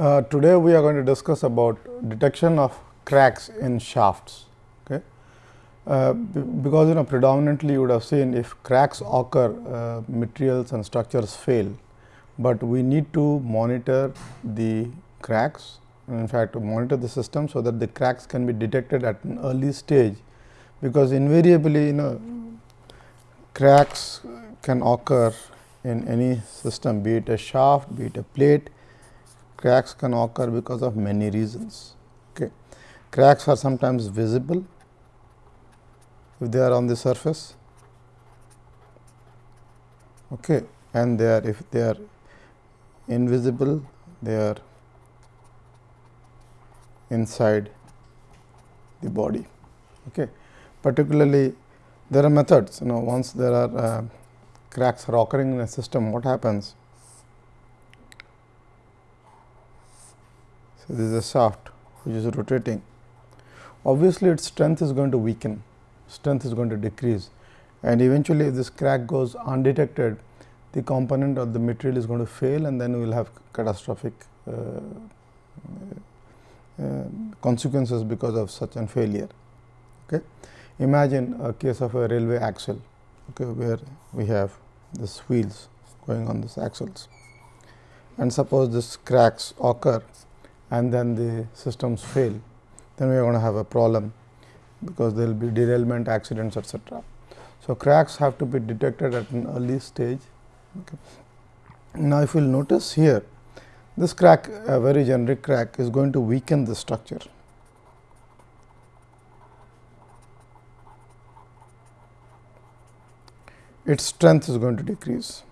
Uh, today, we are going to discuss about detection of cracks in shafts. Okay. Uh, because you know predominantly you would have seen if cracks occur uh, materials and structures fail, but we need to monitor the cracks in fact to monitor the system so that the cracks can be detected at an early stage because invariably you know cracks can occur in any system be it a shaft be it a plate cracks can occur because of many reasons okay cracks are sometimes visible if they are on the surface okay and they are if they are invisible they are inside the body. Okay. Particularly there are methods you know once there are uh, cracks are occurring in a system what happens. This is a shaft which is rotating obviously its strength is going to weaken strength is going to decrease and eventually if this crack goes undetected the component of the material is going to fail and then we will have catastrophic uh, uh, consequences because of such a failure. Okay. Imagine a case of a railway axle okay, where we have this wheels going on these axles and suppose this cracks occur and then the systems fail, then we are going to have a problem because there will be derailment accidents etc. So, cracks have to be detected at an early stage. Okay. Now, if you will notice here this crack, a very generic crack is going to weaken the structure. Its strength is going to decrease.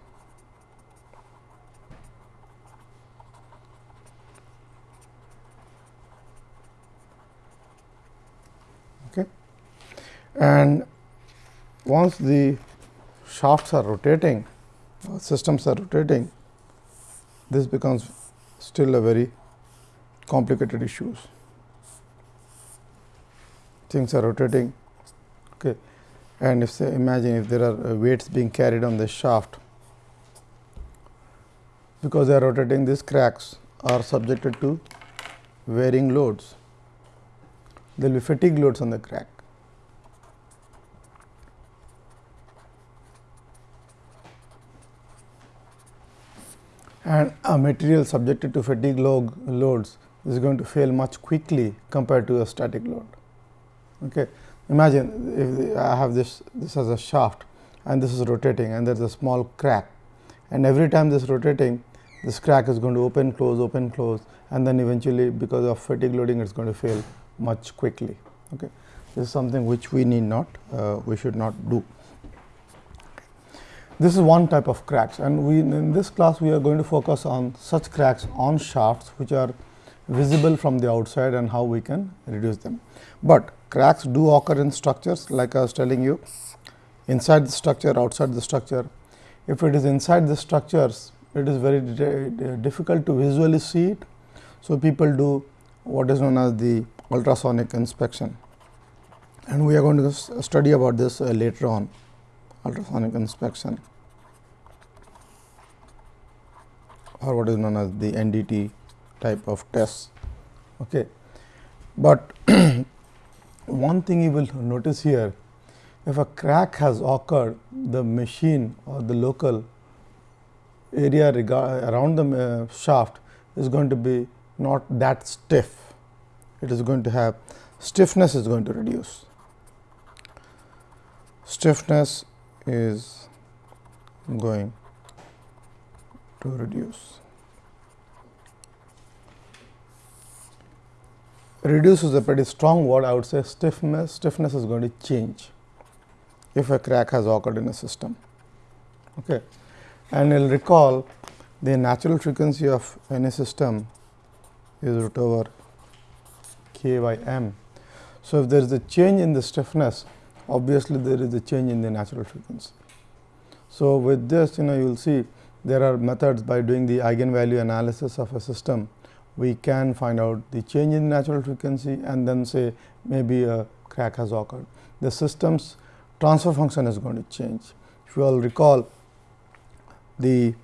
Okay. And once the shafts are rotating, systems are rotating, this becomes still a very complicated issues. Things are rotating okay. and if say imagine if there are uh, weights being carried on the shaft because they are rotating these cracks are subjected to varying loads. There will be fatigue loads on the crack. And a material subjected to fatigue log loads is going to fail much quickly compared to a static load. Okay. Imagine if I have this this as a shaft and this is rotating and there is a small crack and every time this rotating this crack is going to open close open close and then eventually because of fatigue loading it is going to fail much quickly. Okay. This is something which we need not uh, we should not do. This is one type of cracks and we in this class we are going to focus on such cracks on shafts which are visible from the outside and how we can reduce them. But cracks do occur in structures like I was telling you inside the structure outside the structure. If it is inside the structures it is very difficult to visually see it. So, people do what is known as the ultrasonic inspection and we are going to study about this uh, later on ultrasonic inspection or what is known as the NDT type of tests. Okay. But one thing you will notice here, if a crack has occurred, the machine or the local area around the uh, shaft is going to be not that stiff. It is going to have stiffness is going to reduce. Stiffness is going to reduce. Reduce is a pretty strong word I would say stiffness, stiffness is going to change if a crack has occurred in a system. Okay. And you will recall the natural frequency of any system is root over k by m. So, if there is a change in the stiffness obviously there is a change in the natural frequency. So, with this you know you will see there are methods by doing the eigenvalue analysis of a system we can find out the change in natural frequency and then say maybe a crack has occurred. The system's transfer function is going to change. If you all recall the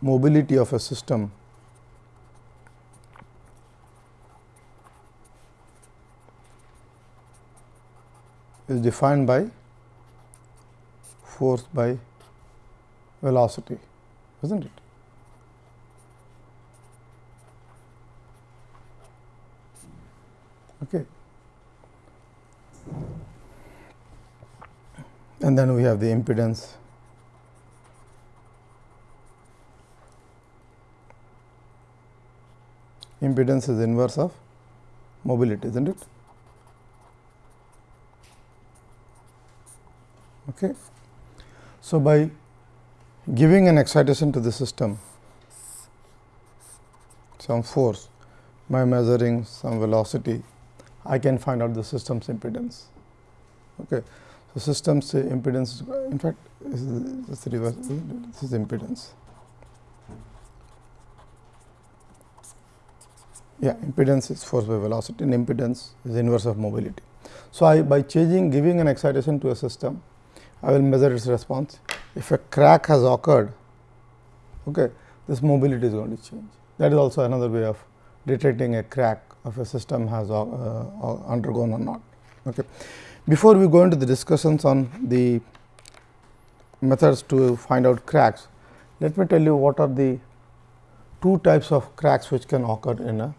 mobility of a system is defined by force by velocity, is not it? Okay. And then we have the impedance impedance is inverse of mobility, isn't it? Okay. So, by giving an excitation to the system, some force by measuring some velocity, I can find out the system's impedance. Okay. So, system's impedance in fact, this is, the reverse, this is impedance. Yeah, impedance is force by velocity and impedance is inverse of mobility. So, I by changing giving an excitation to a system, I will measure its response. If a crack has occurred, okay, this mobility is going to change. That is also another way of detecting a crack of a system has uh, uh, undergone or not. Okay. Before we go into the discussions on the methods to find out cracks, let me tell you what are the two types of cracks which can occur in a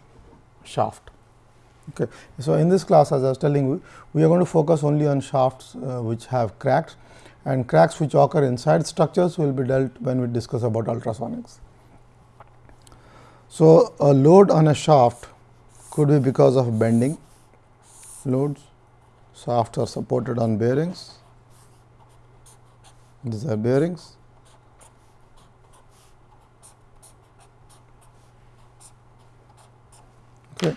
shaft. Okay. So, in this class as I was telling you, we are going to focus only on shafts uh, which have cracks and cracks which occur inside structures will be dealt when we discuss about ultrasonics. So, a load on a shaft could be because of bending loads, shafts are supported on bearings, these are bearings Okay.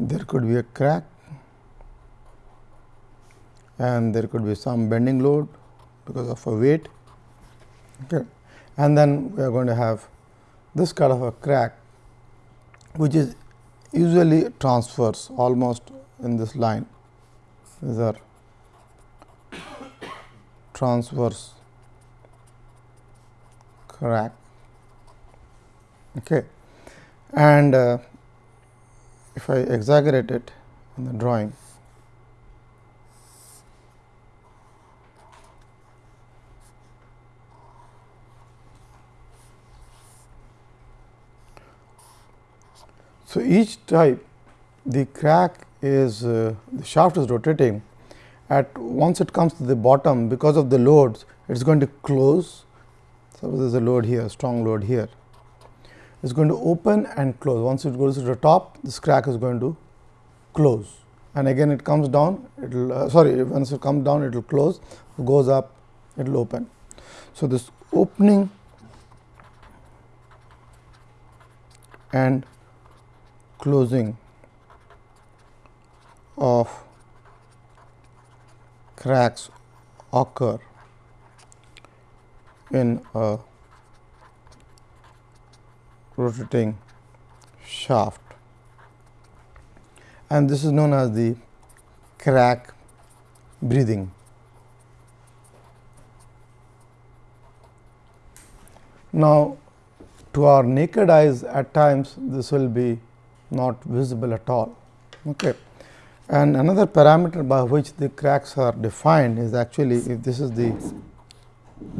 There could be a crack and there could be some bending load because of a weight. Okay. And then we are going to have this kind of a crack which is usually transverse almost in this line. These are transverse crack. Okay. And uh, if I exaggerate it in the drawing, So, each type the crack is uh, the shaft is rotating at once it comes to the bottom because of the loads it is going to close. Suppose there is a load here strong load here is going to open and close. Once it goes to the top, this crack is going to close and again it comes down, it will uh, sorry, once it comes down, it will close, goes up, it will open. So, this opening and closing of cracks occur in a rotating shaft and this is known as the crack breathing. Now, to our naked eyes at times this will be not visible at all. Okay. And another parameter by which the cracks are defined is actually if this is the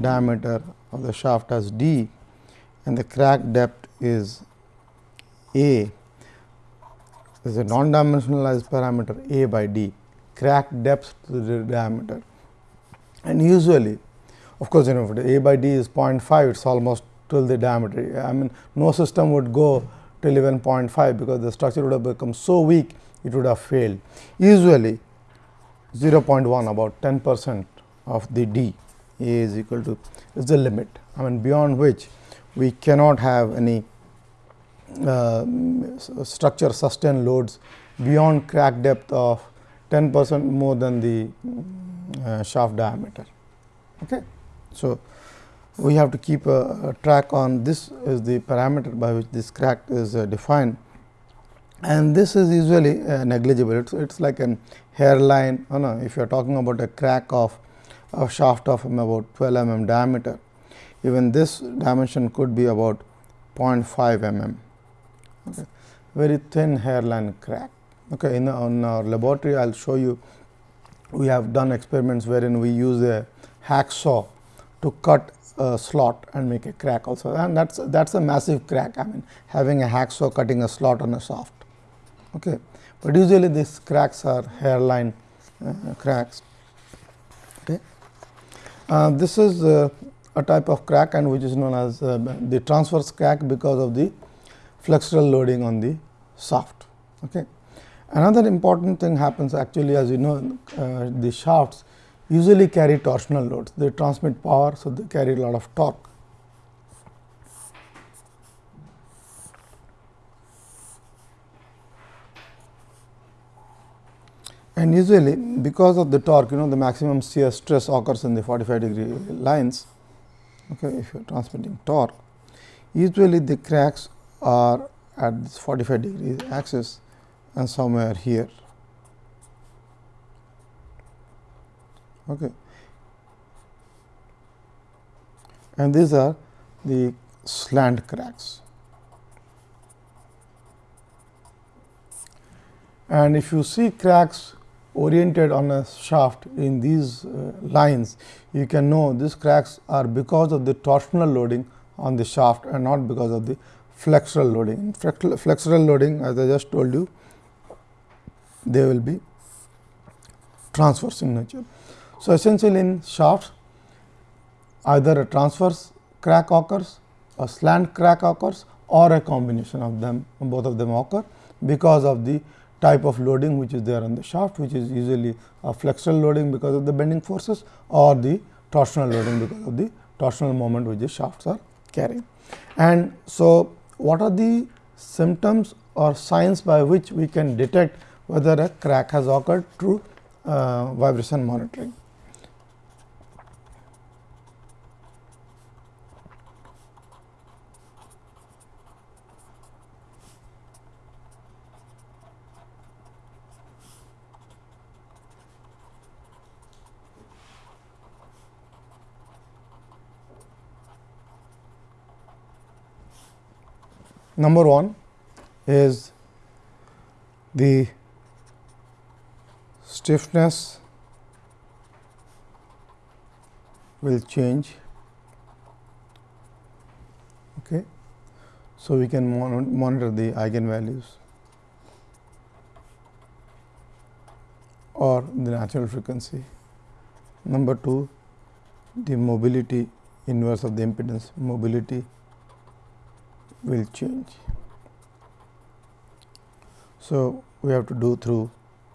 diameter of the shaft as d and the crack depth is A is a non-dimensionalized parameter A by D crack depth to the diameter and usually of course, you know if A by D is 0.5 it is almost till the diameter. I mean no system would go till even 0.5 because the structure would have become so weak it would have failed. Usually 0.1 about 10 percent of the D A is equal to is the limit I mean beyond which we cannot have any uh, structure sustain loads beyond crack depth of 10 percent more than the uh, shaft diameter. Okay. So, we have to keep a, a, track on this is the parameter by which this crack is uh, defined and this is usually uh, negligible. It is like an hairline, you know, if you are talking about a crack of a shaft of about 12 mm diameter, even this dimension could be about 0.5 mm, okay. very thin hairline crack. Okay. In on our laboratory, I will show you we have done experiments wherein we use a hacksaw to cut a slot and make a crack also and that is that is a massive crack I mean having a hacksaw cutting a slot on a shaft. Okay. But usually these cracks are hairline uh, cracks. Okay. Uh, this is uh, a type of crack and which is known as uh, the transverse crack because of the flexural loading on the shaft. Okay. Another important thing happens actually as you know uh, the shafts usually carry torsional loads. They transmit power, so they carry a lot of torque. And usually because of the torque, you know the maximum shear stress occurs in the 45 degree lines. Okay, if you are transmitting torque, usually the cracks are at this 45 degree axis and somewhere here. Okay. And these are the slant cracks. And if you see cracks oriented on a shaft in these uh, lines, you can know these cracks are because of the torsional loading on the shaft and not because of the flexural loading. Flexural loading as I just told you they will be transverse in nature. So, essentially in shafts either a transverse crack occurs, a slant crack occurs or a combination of them both of them occur because of the type of loading which is there on the shaft which is usually a flexural loading because of the bending forces or the torsional loading because of the torsional moment which the shafts are carrying. And so, what are the symptoms or signs by which we can detect whether a crack has occurred through uh, vibration monitoring. Number 1 is the stiffness will change. Okay. So, we can monitor the eigenvalues or the natural frequency. Number 2, the mobility inverse of the impedance mobility will change. So, we have to do through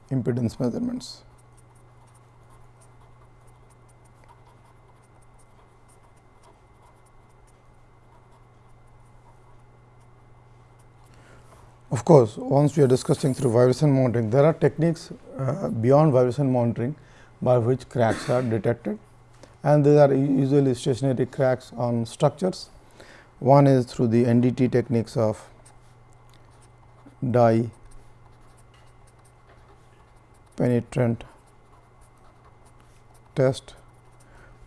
impedance measurements. Of course, once we are discussing through vibration monitoring, there are techniques uh, beyond vibration monitoring by which cracks are detected and these are usually stationary cracks on structures. One is through the NDT techniques of dye penetrant test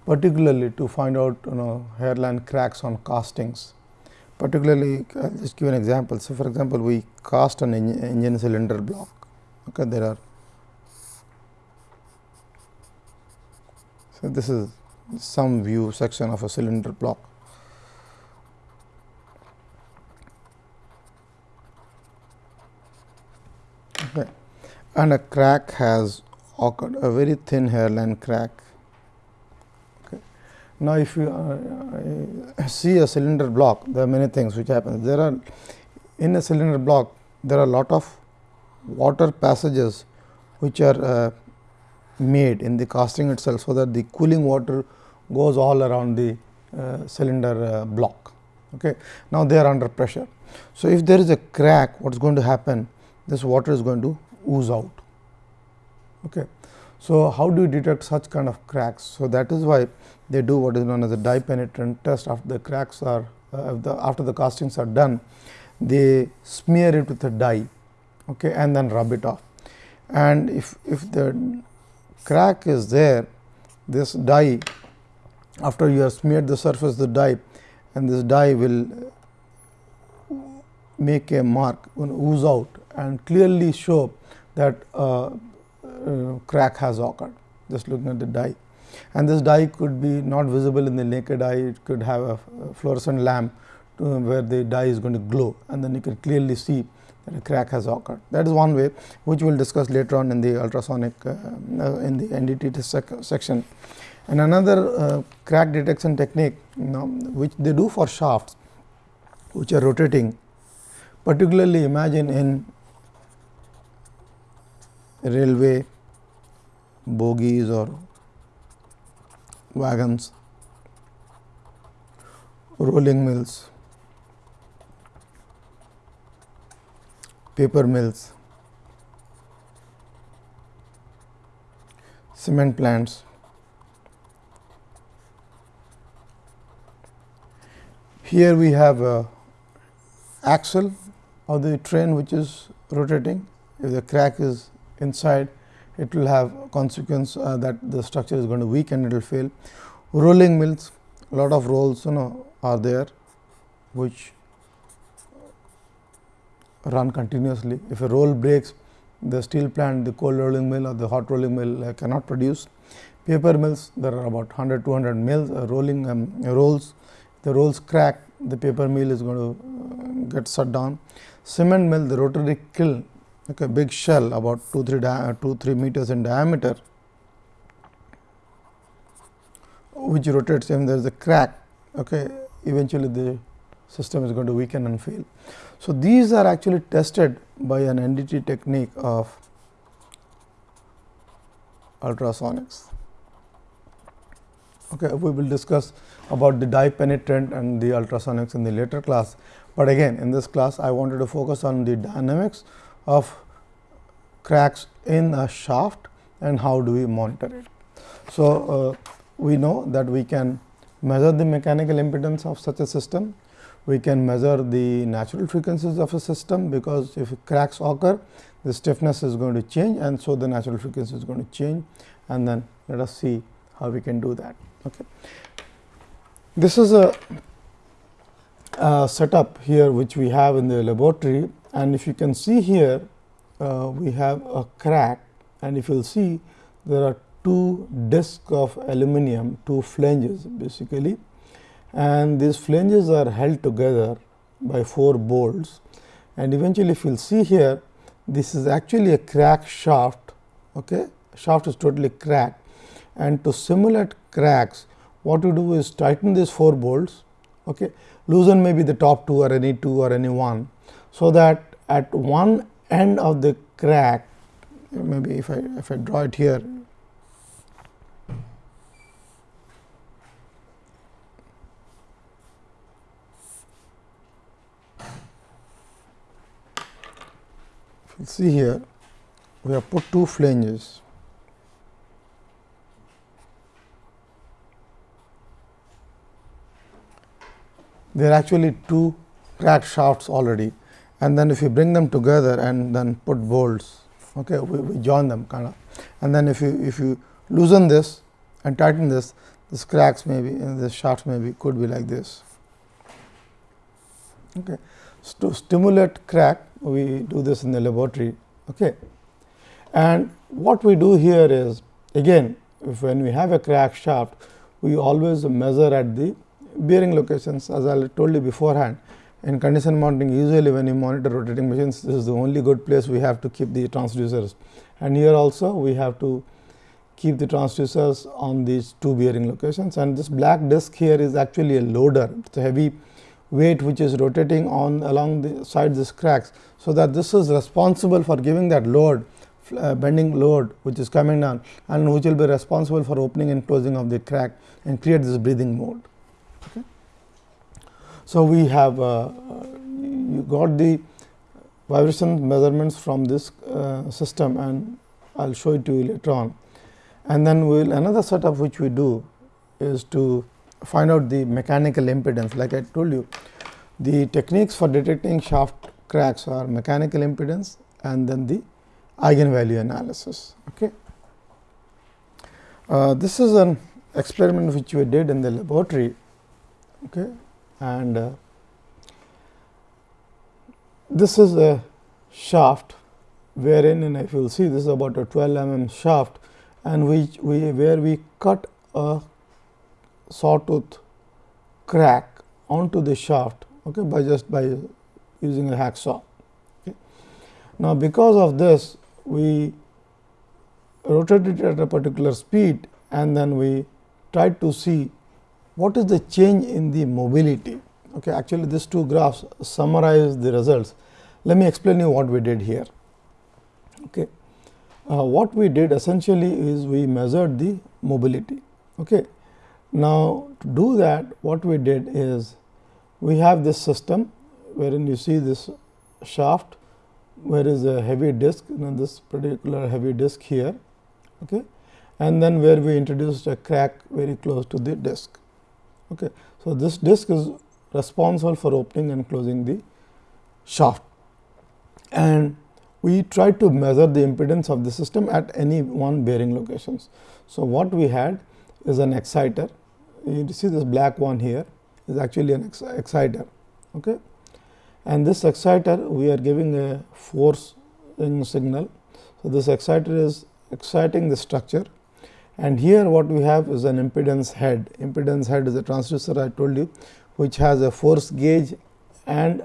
particularly to find out you know hairline cracks on castings. Particularly, I will just give an example. So, for example, we cast an engine cylinder block. Okay, there are. So, this is some view section of a cylinder block. Okay and a crack has occurred a very thin hairline crack. Okay. Now, if you uh, see a cylinder block there are many things which happen there are in a cylinder block there are a lot of water passages which are uh, made in the casting itself. So, that the cooling water goes all around the uh, cylinder uh, block. Okay. Now, they are under pressure. So, if there is a crack what is going to happen this water is going to ooze out. Okay. So, how do you detect such kind of cracks? So, that is why they do what is known as a dye penetrant test after the cracks are uh, the, after the castings are done they smear it with a dye okay, and then rub it off. And if, if the crack is there this dye after you have smeared the surface the dye and this dye will make a mark will ooze out and clearly show that uh, uh, crack has occurred just looking at the dye and this dye could be not visible in the naked eye it could have a fluorescent lamp to where the dye is going to glow and then you can clearly see that a crack has occurred. That is one way which we will discuss later on in the ultrasonic uh, uh in the NDT sec section. And another uh, crack detection technique you know, which they do for shafts which are rotating particularly imagine in railway bogies or wagons, rolling mills, paper mills, cement plants. Here we have a axle of the train which is rotating. If the crack is inside, it will have consequence uh, that the structure is going to weaken, it will fail. Rolling mills, a lot of rolls you know are there, which run continuously. If a roll breaks, the steel plant, the cold rolling mill or the hot rolling mill uh, cannot produce. Paper mills, there are about 100 200 mills uh, rolling um, rolls. If the rolls crack, the paper mill is going to uh, get shut down. Cement mill, the rotary kiln, okay, big shell about 2 3 uh, 2 3 meters in diameter, which rotates and there is a crack. Okay, eventually the system is going to weaken and fail. So, these are actually tested by an NDT technique of ultrasonics. Okay, we will discuss about the dye penetrant and the ultrasonics in the later class, but again in this class I wanted to focus on the dynamics of cracks in a shaft and how do we monitor it. So, uh, we know that we can measure the mechanical impedance of such a system we can measure the natural frequencies of a system, because if cracks occur the stiffness is going to change and so the natural frequency is going to change and then let us see how we can do that. Okay. This is a, a setup here which we have in the laboratory and if you can see here uh, we have a crack. And if you will see there are two discs of aluminum, two flanges basically. And these flanges are held together by four bolts. And eventually if you will see here this is actually a crack shaft okay? Shaft is totally cracked. And to simulate cracks what you do is tighten these four bolts okay? Loosen maybe the top two or any two or any one so that at one end of the crack maybe if I if I draw it here. You see here we have put two flanges. There are actually two crack shafts already and then if you bring them together and then put bolts okay we, we join them kind of and then if you if you loosen this and tighten this this cracks maybe and this shafts maybe could be like this okay to stimulate crack we do this in the laboratory. Okay. And what we do here is again if when we have a crack shaft we always measure at the bearing locations as I told you beforehand in condition monitoring usually when you monitor rotating machines this is the only good place we have to keep the transducers and here also we have to keep the transducers on these two bearing locations and this black disc here is actually a loader it is a heavy weight which is rotating on along the side these cracks. So, that this is responsible for giving that load uh, bending load which is coming down and which will be responsible for opening and closing of the crack and create this breathing mode. So, we have uh, you got the vibration measurements from this uh, system and I will show it to you later on. And then we will another setup which we do is to find out the mechanical impedance like I told you the techniques for detecting shaft cracks are mechanical impedance and then the eigenvalue analysis. Okay. Uh, this is an experiment which we did in the laboratory okay, and uh, this is a shaft wherein and if you will see this is about a 12 mm shaft and which we where we cut a sawtooth crack onto the shaft okay, by just by using a hacksaw. Okay. Now, because of this we rotated it at a particular speed and then we tried to see what is the change in the mobility. Okay. Actually, these two graphs summarize the results. Let me explain you what we did here. Okay. Uh, what we did essentially is we measured the mobility. Okay. Now, to do that what we did is we have this system wherein you see this shaft where is a heavy disk you know this particular heavy disk here okay and then where we introduced a crack very close to the disk okay. So this disk is responsible for opening and closing the shaft. And we try to measure the impedance of the system at any one bearing locations. So what we had is an exciter. You see this black one here is actually an exciter. Okay. And this exciter we are giving a force signal. So, this exciter is exciting the structure and here what we have is an impedance head. Impedance head is a transducer I told you which has a force gauge and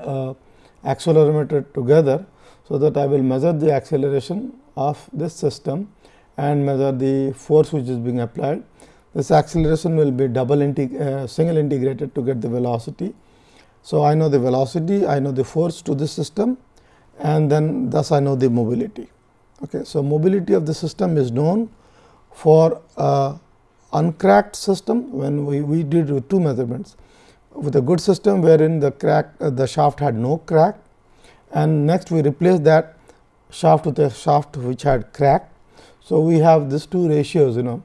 accelerometer together. So, that I will measure the acceleration of this system and measure the force which is being applied. This acceleration will be double integ uh, single integrated to get the velocity so, I know the velocity, I know the force to this system and then thus I know the mobility. Okay. So, mobility of the system is known for a uncracked system when we, we did two measurements with a good system wherein the crack uh, the shaft had no crack and next we replace that shaft with a shaft which had crack. So, we have these two ratios you know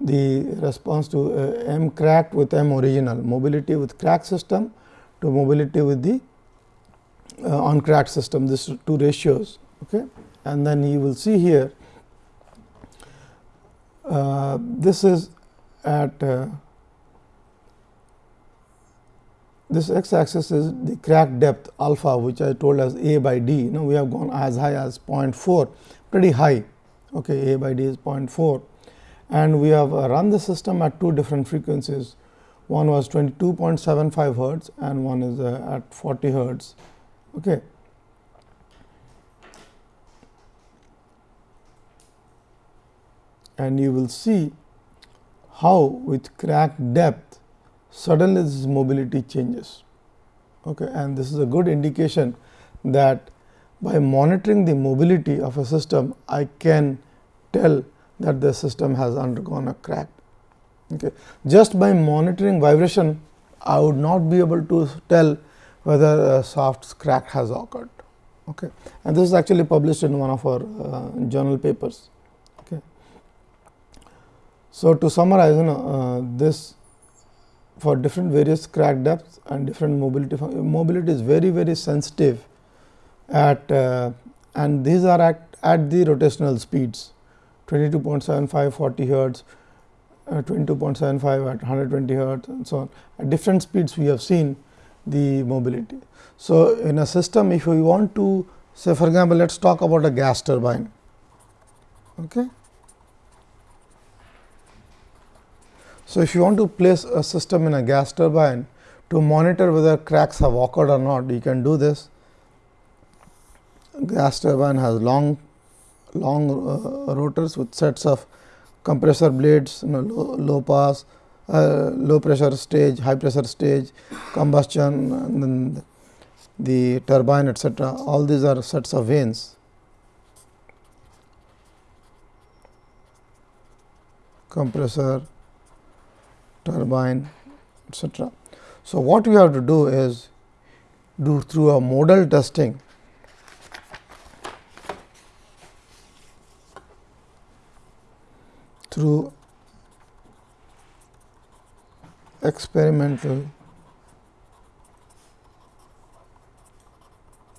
the response to uh, m cracked with m original mobility with crack system to mobility with the uh, on cracked system this two ratios okay and then you will see here uh, this is at uh, this x axis is the crack depth alpha which I told as a by d Now, we have gone as high as 0.4 pretty high okay a by d is 0.4 and we have run the system at two different frequencies one was 22.75 hertz and one is uh, at 40 hertz. Okay. And you will see how with crack depth suddenly this mobility changes. Okay. And this is a good indication that by monitoring the mobility of a system, I can tell that the system has undergone a crack. Okay. Just by monitoring vibration, I would not be able to tell whether a soft crack has occurred. Okay. And this is actually published in one of our uh, journal papers. So, to summarize you know uh, this for different various crack depths and different mobility mobility is very very sensitive at uh, and these are at, at the rotational speeds 22.75 40 hertz uh, 22.75 at 120 hertz and so on. At different speeds we have seen the mobility. So, in a system if we want to say for example, let us talk about a gas turbine. Okay. So, if you want to place a system in a gas turbine to monitor whether cracks have occurred or not, you can do this. Gas turbine has long long uh, rotors with sets of compressor blades, you know, low, low pass, uh, low pressure stage, high pressure stage, combustion, and then the turbine, etc. All these are sets of vanes. compressor, turbine, etc. So, what we have to do is do through a modal testing through experimental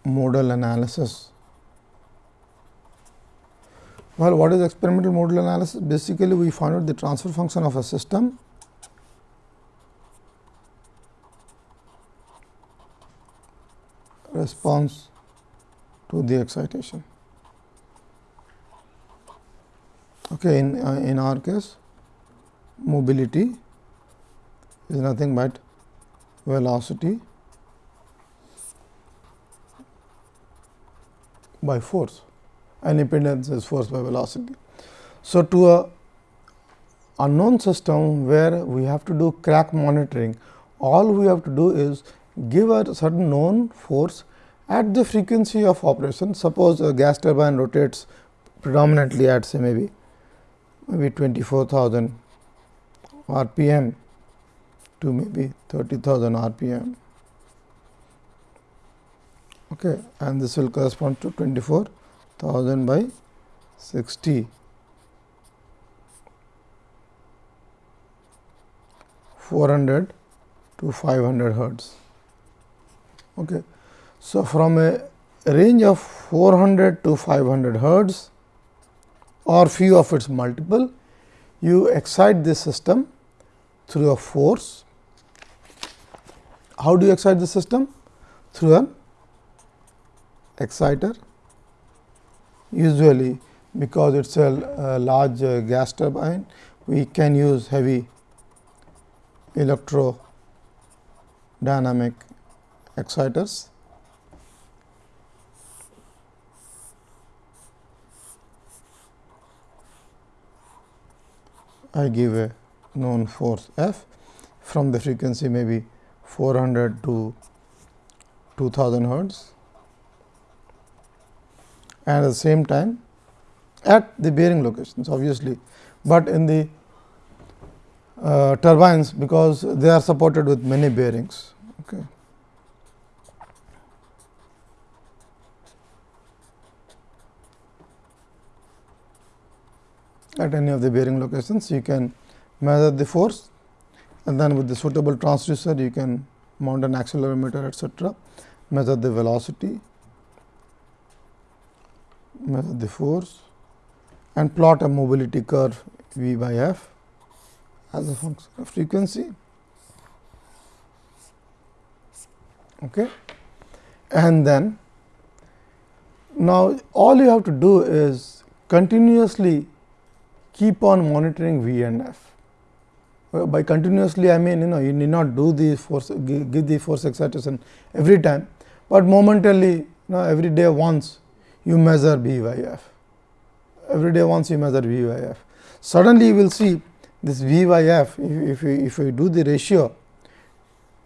modal analysis. Well, what is experimental modal analysis? Basically, we find out the transfer function of a system response to the excitation. Okay, in, uh, in our case mobility is nothing but velocity by force and impedance is force by velocity. So, to a unknown system where we have to do crack monitoring, all we have to do is give a certain known force at the frequency of operation. Suppose a gas turbine rotates predominantly at say maybe maybe 24,000 rpm to maybe 30,000 rpm okay, and this will correspond to 24,000 by 60 400 to 500 hertz. Okay. So, from a range of 400 to 500 hertz or few of its multiple, you excite this system through a force. How do you excite the system? Through an exciter. Usually, because it is a, large uh, gas turbine, we can use heavy electrodynamic exciters. I give a known force F from the frequency maybe 400 to 2000 hertz and at the same time at the bearing locations obviously, but in the uh, turbines because they are supported with many bearings. Okay. At any of the bearing locations, you can measure the force and then with the suitable transducer, you can mount an accelerometer etcetera, measure the velocity, measure the force and plot a mobility curve V by f as a function of frequency. Okay. And then now all you have to do is continuously keep on monitoring V and F. By continuously I mean you know you need not do the force give, give the force excitation every time, but momentarily you know every day once you measure V by F. Every day once you measure V by F. Suddenly you will see this V by F, if, if, if we do the ratio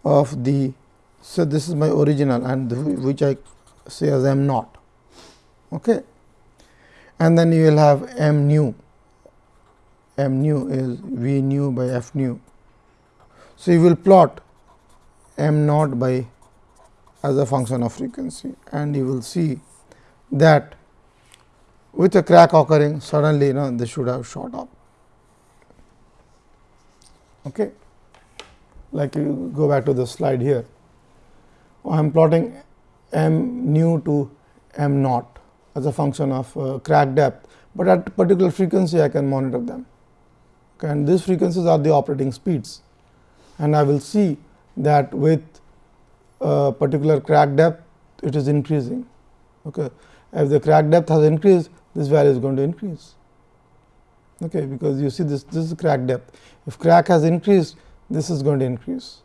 of the, so this is my original and which I say as m naught. Okay. And then you will have m nu, m nu is V nu by f nu. So, you will plot m naught by as a function of frequency and you will see that with a crack occurring suddenly you know this should have shot up. Okay. Like you go back to the slide here, I am plotting m nu to m naught as a function of uh, crack depth, but at particular frequency I can monitor them. Okay, and these frequencies are the operating speeds and I will see that with a particular crack depth it is increasing. Okay. If the crack depth has increased, this value is going to increase okay, because you see this this is crack depth. If crack has increased, this is going to increase.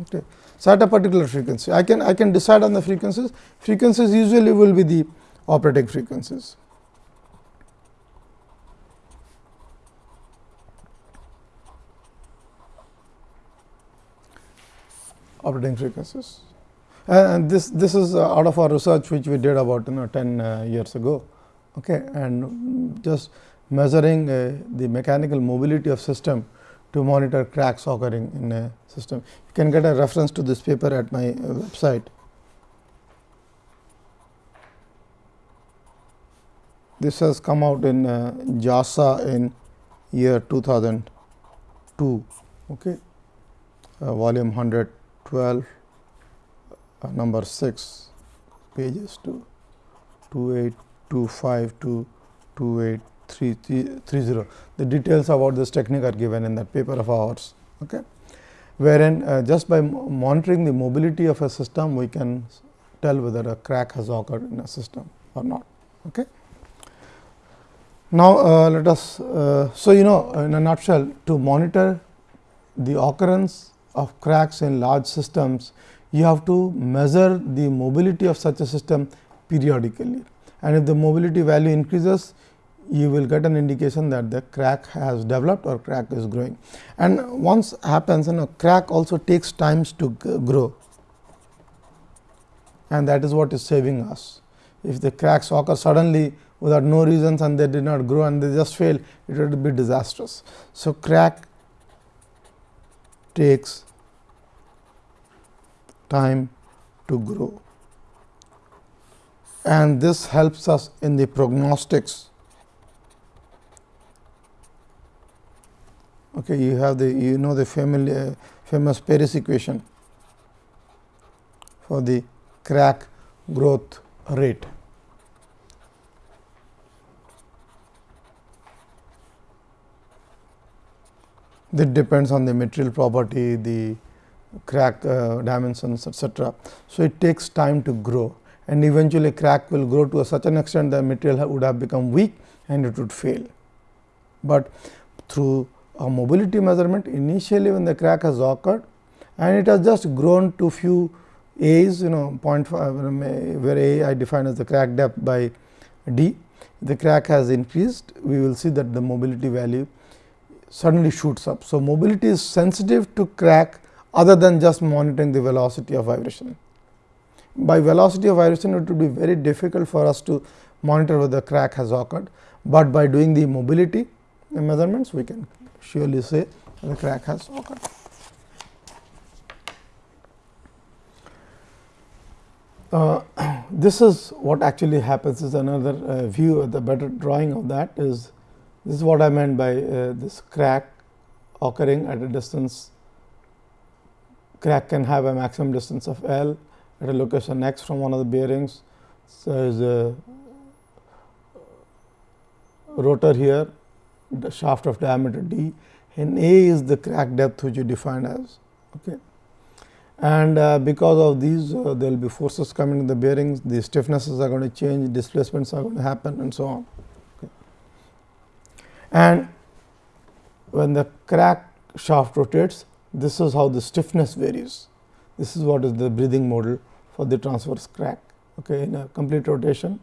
Okay. So, at a particular frequency, I can I can decide on the frequencies. Frequencies usually will be the operating frequencies. Operating frequencies. And this this is out of our research which we did about you know 10 uh, years ago okay, and just measuring uh, the mechanical mobility of system to monitor cracks occurring in a system. You can get a reference to this paper at my uh, website. This has come out in uh, JASA in year 2002, okay, uh, volume 112, uh, number 6, pages to 28 5 to 2830. The details about this technique are given in that paper of ours. Okay. Wherein uh, just by monitoring the mobility of a system, we can tell whether a crack has occurred in a system or not. Okay. Now, uh, let us, uh, so you know in a nutshell to monitor the occurrence of cracks in large systems, you have to measure the mobility of such a system periodically and if the mobility value increases, you will get an indication that the crack has developed or crack is growing. And once happens, you know, crack also takes times to grow and that is what is saving us. If the cracks occur suddenly without no reasons and they did not grow and they just fail, it would be disastrous. So, crack takes time to grow and this helps us in the prognostics. Okay, you have the you know the family, uh, famous Paris equation for the crack growth rate. That depends on the material property, the crack uh, dimensions etc. So, it takes time to grow and eventually crack will grow to such an extent that material would have become weak and it would fail. But through a mobility measurement initially when the crack has occurred and it has just grown to few A's you know 0.5 where A I define as the crack depth by D. The crack has increased we will see that the mobility value suddenly shoots up. So, mobility is sensitive to crack other than just monitoring the velocity of vibration. By velocity of vibration it would be very difficult for us to monitor whether crack has occurred, but by doing the mobility measurements we can surely say the crack has occurred. Uh, this is what actually happens is another uh, view the better drawing of that is this is what I meant by uh, this crack occurring at a distance crack can have a maximum distance of L at a location x from one of the bearings. So, there is a rotor here the shaft of diameter d and A is the crack depth which you defined as. Okay and uh, because of these uh, there will be forces coming in the bearings, the stiffnesses are going to change, displacements are going to happen and so on. And when the crack shaft rotates, this is how the stiffness varies. This is what is the breathing model for the transverse crack. Okay. In a complete rotation,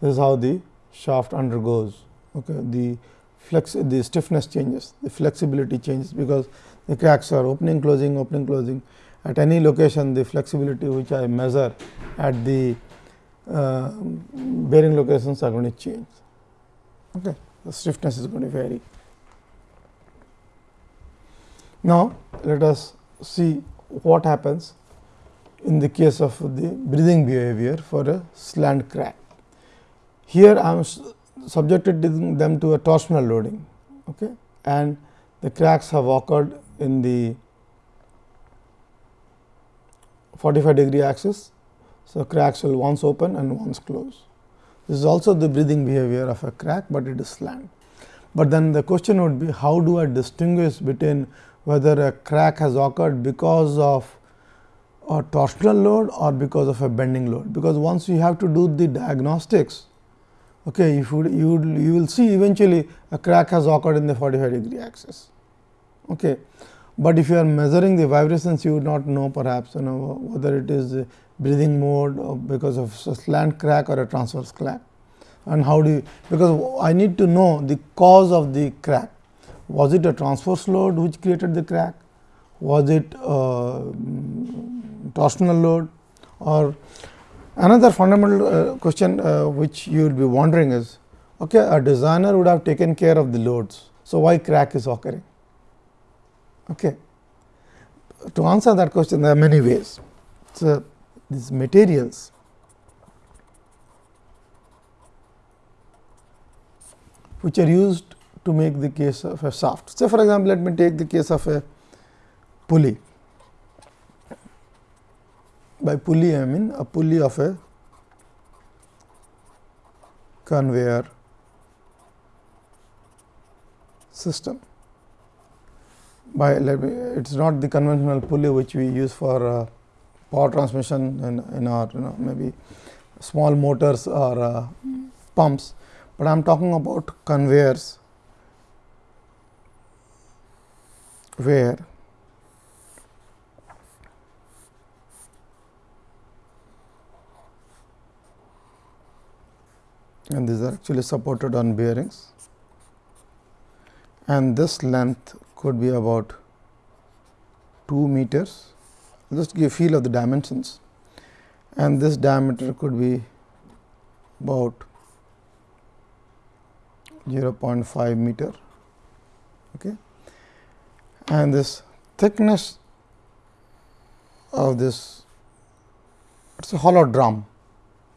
this is how the shaft undergoes. Okay. The flex the stiffness changes, the flexibility changes because the cracks are opening, closing, opening, closing at any location the flexibility which I measure at the uh, bearing locations are going to change. Okay. The stiffness is going to vary. Now, let us see what happens in the case of the breathing behavior for a slant crack. Here I am subjected them to a torsional loading okay, and the cracks have occurred in the 45 degree axis. So, cracks will once open and once close. This is also the breathing behavior of a crack, but it is slant. But then the question would be how do I distinguish between whether a crack has occurred because of a torsional load or because of a bending load. Because once you have to do the diagnostics, okay, if you, you, you will see eventually a crack has occurred in the 45 degree axis. Okay but if you are measuring the vibrations you would not know perhaps you know whether it is breathing mode or because of slant crack or a transverse crack? And how do you because I need to know the cause of the crack. Was it a transverse load which created the crack? Was it a torsional load? Or another fundamental uh, question uh, which you will be wondering is okay a designer would have taken care of the loads. So why crack is occurring? Okay. To answer that question there are many ways. So, these materials which are used to make the case of a shaft. Say for example, let me take the case of a pulley. By pulley I mean a pulley of a conveyor system by let me, it is not the conventional pulley which we use for uh, power transmission in, in our you know maybe small motors or uh, pumps, but I am talking about conveyors where and these are actually supported on bearings. And this length could be about 2 meters just give feel of the dimensions and this diameter could be about 0.5 meter okay and this thickness of this it is a hollow drum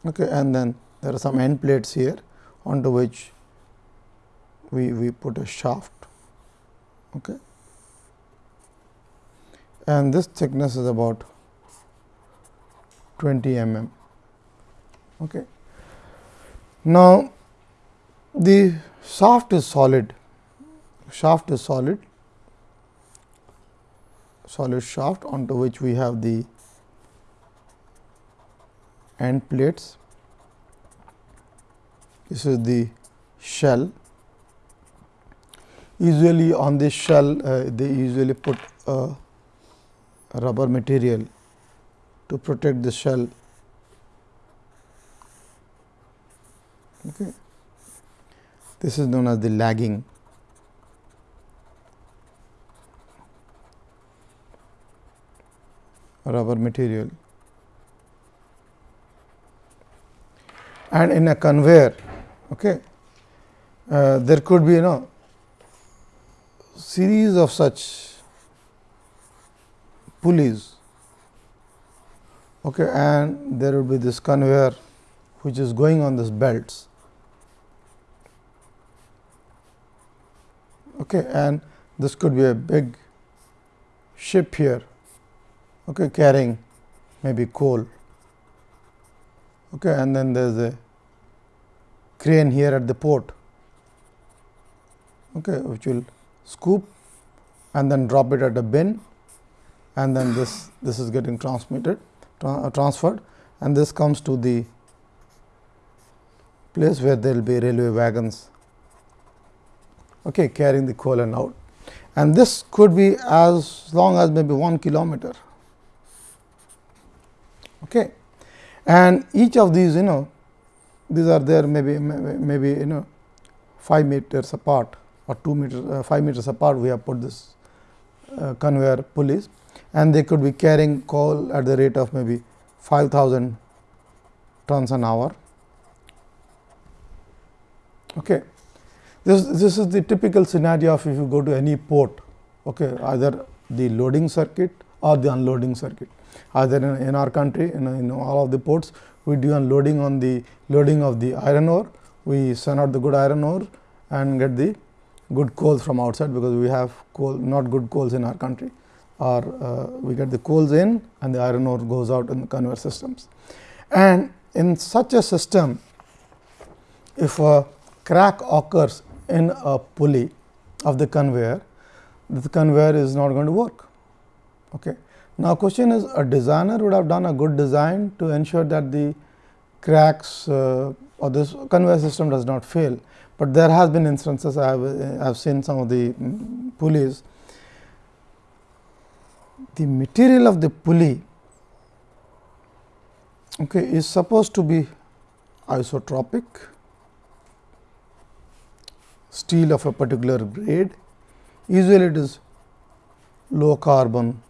okay and then there are some end plates here onto which we, we put a shaft. Okay. And this thickness is about 20 mm. Okay. Now, the shaft is solid, shaft is solid, solid shaft onto which we have the end plates this is the shell. Usually on this shell, uh, they usually put rubber material to protect the shell. Okay. This is known as the lagging. rubber material and in a conveyor Okay. Uh, there could be you know series of such pulleys. Okay, and there will be this conveyor which is going on these belts. Okay, and this could be a big ship here. Okay, carrying maybe coal. Okay, and then there is a crane here at the port. Okay, which will scoop and then drop it at a bin and then this this is getting transmitted tra uh, transferred and this comes to the place where there will be railway wagons okay, carrying the coal and out and this could be as long as maybe 1 kilometer. Okay. And each of these you know these are there maybe maybe you know 5 meters apart or 2 meters uh, 5 meters apart we have put this uh, conveyor pulleys and they could be carrying coal at the rate of maybe 5000 tons an hour. Okay. This this is the typical scenario of if you go to any port okay either the loading circuit or the unloading circuit. Either in, in our country in, in all of the ports we do unloading on the loading of the iron ore, we send out the good iron ore and get the good coal from outside, because we have coal not good coals in our country or uh, we get the coals in and the iron ore goes out in the conveyor systems. And in such a system, if a crack occurs in a pulley of the conveyor, the conveyor is not going to work. Okay. Now, question is a designer would have done a good design to ensure that the cracks uh, or this conveyor system does not fail, but there has been instances I have, I have seen some of the pulleys. The material of the pulley okay, is supposed to be isotropic steel of a particular grade, usually it is low carbon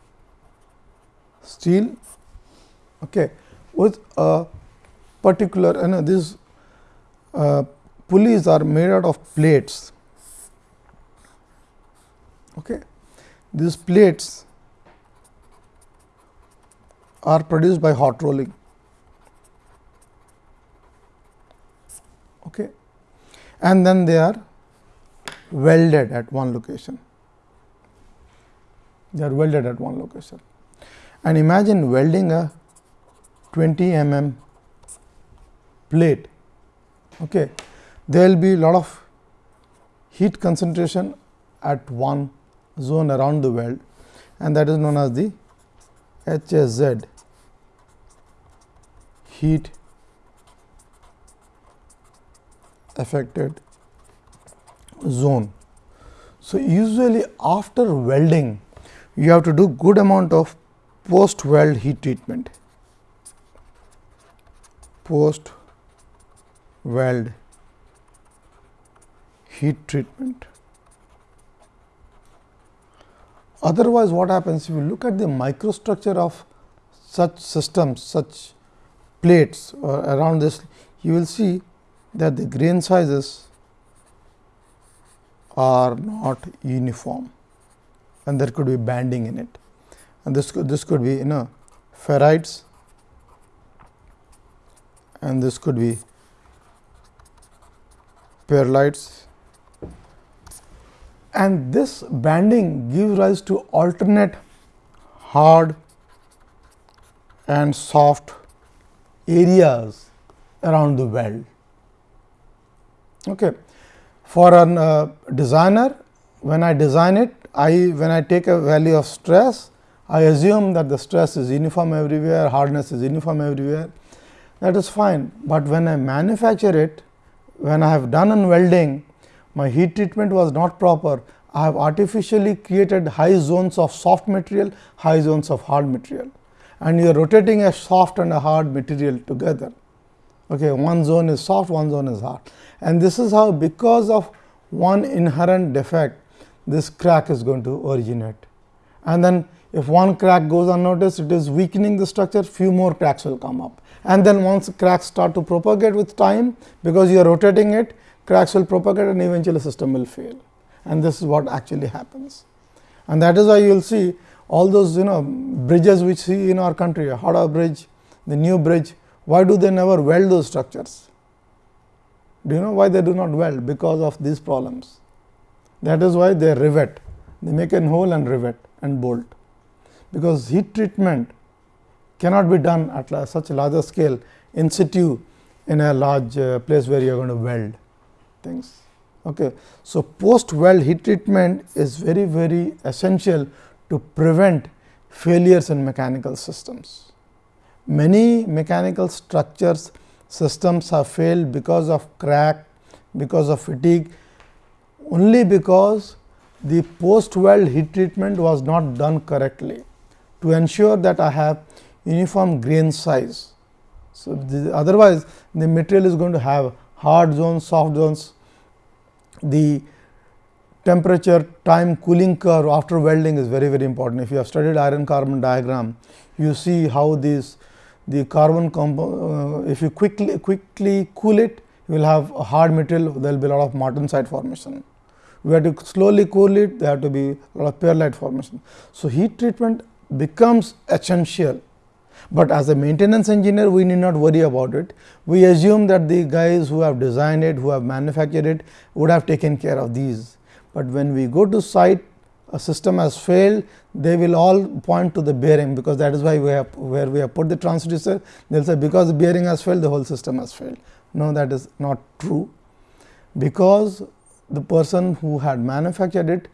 steel okay, with a particular and uh, these uh, pulleys are made out of plates. Okay. These plates are produced by hot rolling. Okay. And then they are welded at one location. They are welded at one location and imagine welding a 20 mm plate. Okay. There will be a lot of heat concentration at one zone around the weld and that is known as the HAZ heat affected zone. So, usually after welding you have to do good amount of post weld heat treatment post weld heat treatment. Otherwise, what happens if you look at the microstructure of such systems, such plates uh, around this, you will see that the grain sizes are not uniform and there could be banding in it. And this could, this could be you know ferrites and this could be pearlites and this banding gives rise to alternate hard and soft areas around the weld. Okay. For a uh, designer, when I design it, I when I take a value of stress, I assume that the stress is uniform everywhere, hardness is uniform everywhere, that is fine. But when I manufacture it, when I have done on welding, my heat treatment was not proper. I have artificially created high zones of soft material, high zones of hard material and you are rotating a soft and a hard material together. Okay, one zone is soft, one zone is hard and this is how because of one inherent defect this crack is going to originate. And then if one crack goes unnoticed, it is weakening the structure, few more cracks will come up. And then once cracks start to propagate with time, because you are rotating it, cracks will propagate and eventually the system will fail. And this is what actually happens. And that is why you will see all those you know bridges which see in our country, Howrah bridge, the new bridge, why do they never weld those structures? Do you know why they do not weld? Because of these problems. That is why they rivet, they make a hole and rivet and bolt. Because heat treatment cannot be done at such a larger scale in situ in a large uh, place where you are going to weld things. Okay. So, post weld heat treatment is very very essential to prevent failures in mechanical systems. Many mechanical structures systems have failed because of crack, because of fatigue, only because the post weld heat treatment was not done correctly to ensure that I have uniform grain size. So, the, otherwise the material is going to have hard zones, soft zones, the temperature time cooling curve after welding is very very important. If you have studied iron carbon diagram, you see how these the carbon compound, uh, if you quickly quickly cool it, you will have a hard material, there will be a lot of martensite formation. We have to slowly cool it, there have to be a lot of pearlite formation. So, heat treatment becomes essential, but as a maintenance engineer, we need not worry about it. We assume that the guys who have designed it, who have manufactured it, would have taken care of these. But when we go to site, a system has failed, they will all point to the bearing because that is why we have where we have put the transducer they will say because the bearing has failed the whole system has failed. No that is not true because the person who had manufactured it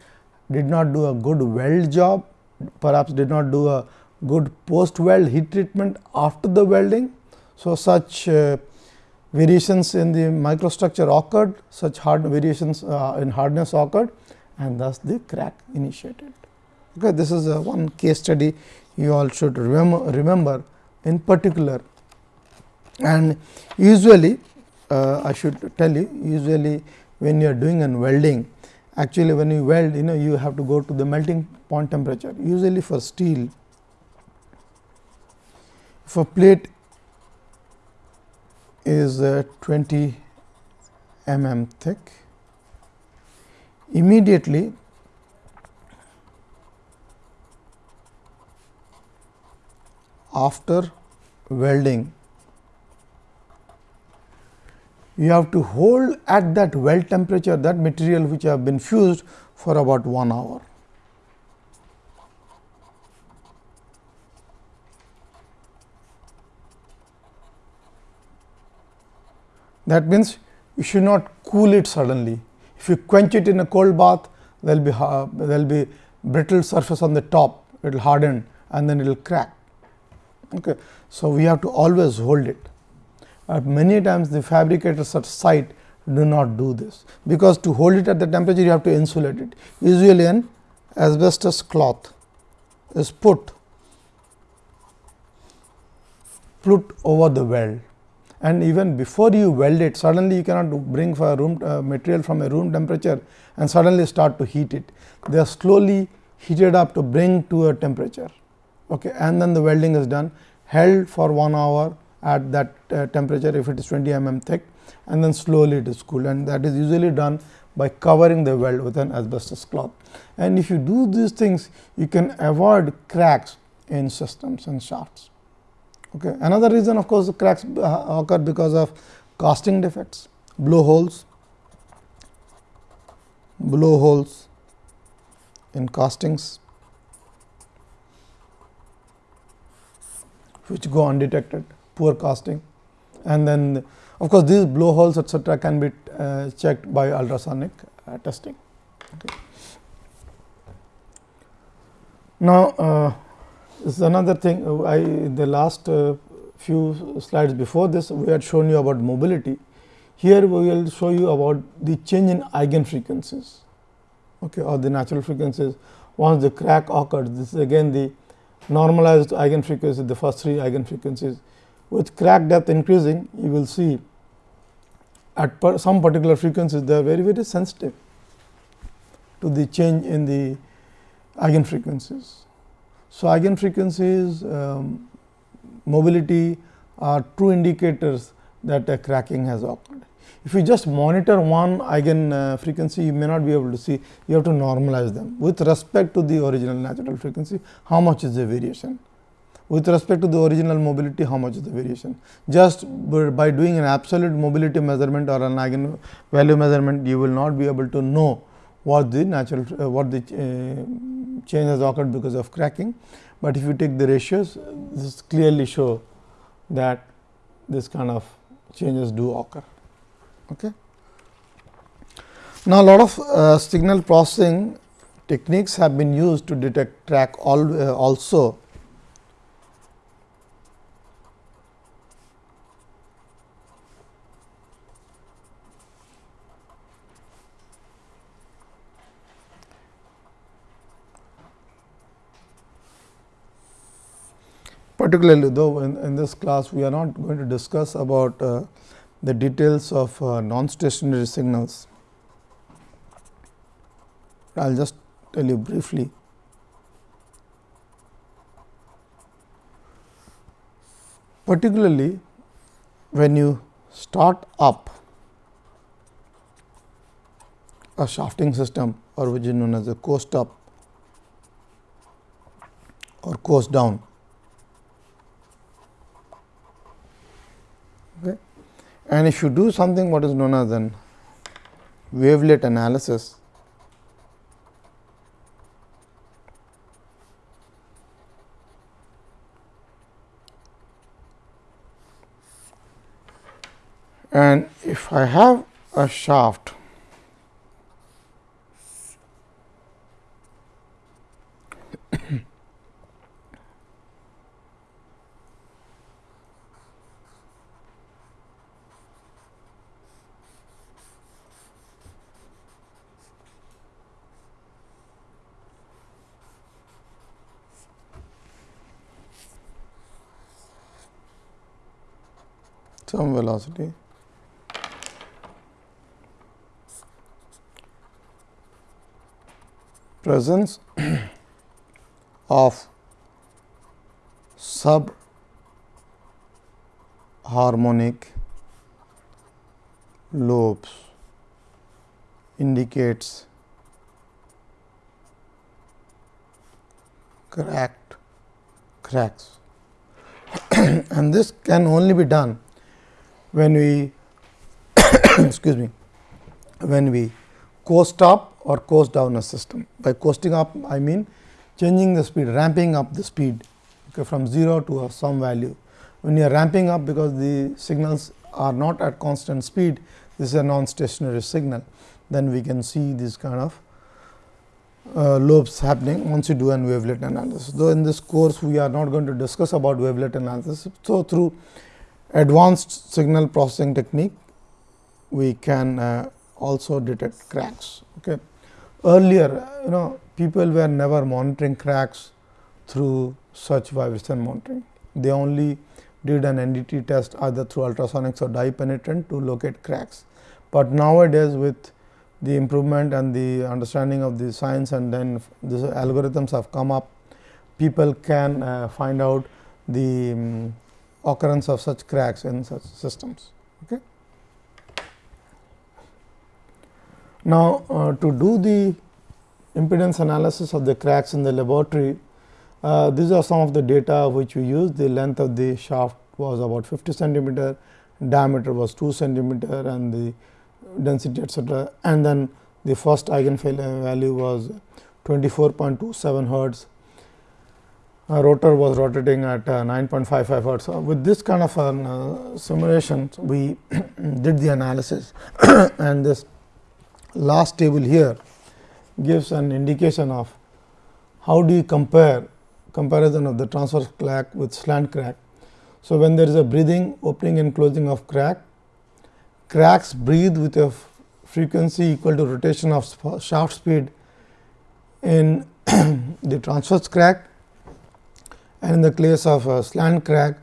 did not do a good weld job perhaps did not do a good post weld heat treatment after the welding. So, such uh, variations in the microstructure occurred such hard variations uh, in hardness occurred and thus the crack initiated. Okay, this is a one case study you all should remember, remember in particular and usually uh, I should tell you usually when you are doing an welding actually when you weld you know you have to go to the melting point temperature usually for steel a plate is uh, 20 mm thick immediately after welding you have to hold at that weld temperature that material which have been fused for about 1 hour. That means, you should not cool it suddenly. If you quench it in a cold bath, there will be there will be brittle surface on the top, it will harden and then it will crack. Okay. So, we have to always hold it. Uh, many times the fabricators at site do not do this, because to hold it at the temperature you have to insulate it. Usually an asbestos cloth is put put over the weld and even before you weld it suddenly you cannot bring for a room uh, material from a room temperature and suddenly start to heat it. They are slowly heated up to bring to a temperature okay, and then the welding is done held for 1 hour at that uh, temperature if it is 20 mm thick and then slowly it is cooled and that is usually done by covering the weld with an asbestos cloth. And if you do these things you can avoid cracks in systems and shafts. Okay. Another reason of course, cracks uh, occur because of casting defects, blow holes, blow holes in castings which go undetected, poor casting and then of course, these blow holes etcetera can be uh, checked by ultrasonic uh, testing. Okay. Now, uh, this is another thing uh, I in the last uh, few slides before this we had shown you about mobility. Here we will show you about the change in eigen frequencies okay, or the natural frequencies once the crack occurs. This is again the normalized eigen frequency the first three eigen frequencies. With crack depth increasing you will see at per some particular frequencies they are very very sensitive to the change in the eigen frequencies. So, eigen frequencies um, mobility are true indicators that a cracking has occurred. If you just monitor one eigen uh, frequency, you may not be able to see, you have to normalize them with respect to the original natural frequency, how much is the variation. With respect to the original mobility, how much is the variation? Just by doing an absolute mobility measurement or an eigen value measurement, you will not be able to know what the natural uh, what the uh, change has occurred because of cracking, but if you take the ratios this clearly show that this kind of changes do occur. Okay. Now, a lot of uh, signal processing techniques have been used to detect crack all, uh, also particularly though in, in, this class we are not going to discuss about uh, the details of uh, non-stationary signals. I will just tell you briefly. Particularly when you start up a shafting system or which is known as a coast up or coast down And if you do something what is known as an wavelet analysis, and if I have a shaft some velocity presence of sub harmonic lobes indicates cracked cracks. And this can only be done when we excuse me when we coast up or coast down a system. By coasting up I mean changing the speed ramping up the speed okay, from 0 to some value. When you are ramping up because the signals are not at constant speed this is a non-stationary signal then we can see this kind of uh, lobes happening once you do an wavelet analysis. Though in this course we are not going to discuss about wavelet analysis. So, through advanced signal processing technique we can uh, also detect cracks. Okay. Earlier, you know people were never monitoring cracks through such vibration monitoring. They only did an NDT test either through ultrasonics or dye penetrant to locate cracks. But nowadays with the improvement and the understanding of the science and then these algorithms have come up, people can uh, find out the um, occurrence of such cracks in such systems. Okay. Now, uh, to do the impedance analysis of the cracks in the laboratory, uh, these are some of the data which we use. The length of the shaft was about 50 centimeter, diameter was 2 centimeter and the density etcetera. And then the first eigenvalue was 24.27 hertz. Uh, rotor was rotating at uh, 9.55 hertz. So, with this kind of an uh, simulation, we did the analysis and this last table here gives an indication of how do you compare comparison of the transverse crack with slant crack. So, when there is a breathing opening and closing of crack, cracks breathe with a frequency equal to rotation of shaft speed in the transverse crack and in the case of a slant crack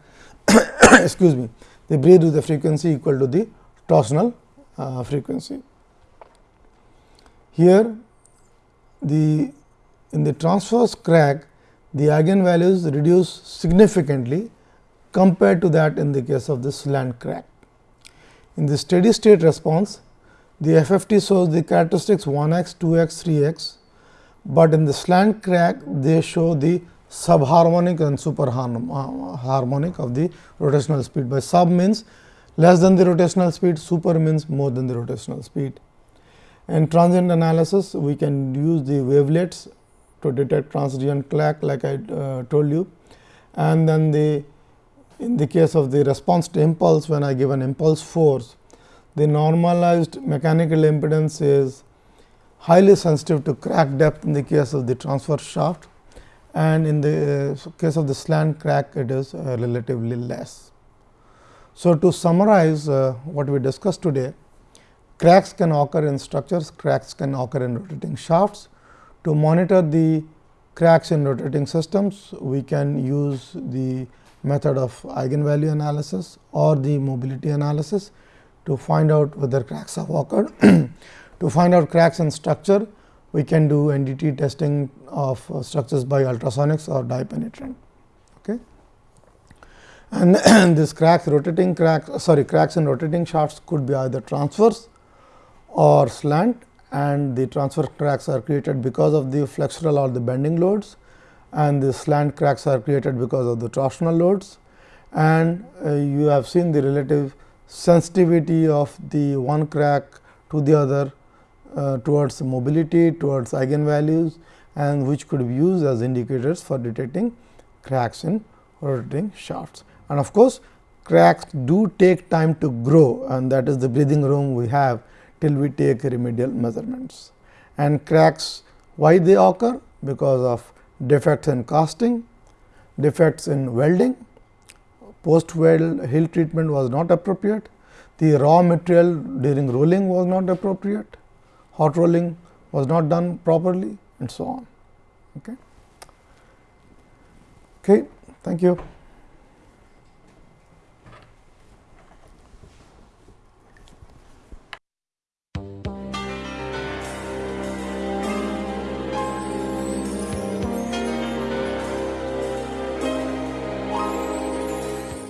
excuse me they breathe with a frequency equal to the torsional uh, frequency. Here the in the transverse crack the eigenvalues reduce significantly compared to that in the case of the slant crack. In the steady state response, the FFT shows the characteristics 1 x, 2 x, 3 x, but in the slant crack they show the subharmonic and superharmonic of the rotational speed. By sub means less than the rotational speed, super means more than the rotational speed. In transient analysis, we can use the wavelets to detect transient crack like I uh, told you. And then the in the case of the response to impulse when I give an impulse force, the normalized mechanical impedance is highly sensitive to crack depth in the case of the transverse shaft and in the uh, case of the slant crack it is uh, relatively less. So, to summarize uh, what we discussed today, cracks can occur in structures, cracks can occur in rotating shafts, to monitor the cracks in rotating systems, we can use the method of eigenvalue analysis or the mobility analysis to find out whether cracks have occurred. to find out cracks in structure, we can do NDT testing of uh, structures by ultrasonics or dye penetrant. Okay. And, this cracks rotating cracks sorry cracks in rotating shafts could be either transverse or slant and the transverse cracks are created because of the flexural or the bending loads and the slant cracks are created because of the torsional loads and uh, you have seen the relative sensitivity of the one crack to the other uh, towards mobility, towards eigenvalues and which could be used as indicators for detecting cracks in rotating shafts. And of course, cracks do take time to grow and that is the breathing room we have till we take remedial measurements. And cracks why they occur? Because of defects in casting, defects in welding, post weld heat treatment was not appropriate, the raw material during rolling was not appropriate, hot rolling was not done properly and so on. Okay. Okay, thank you.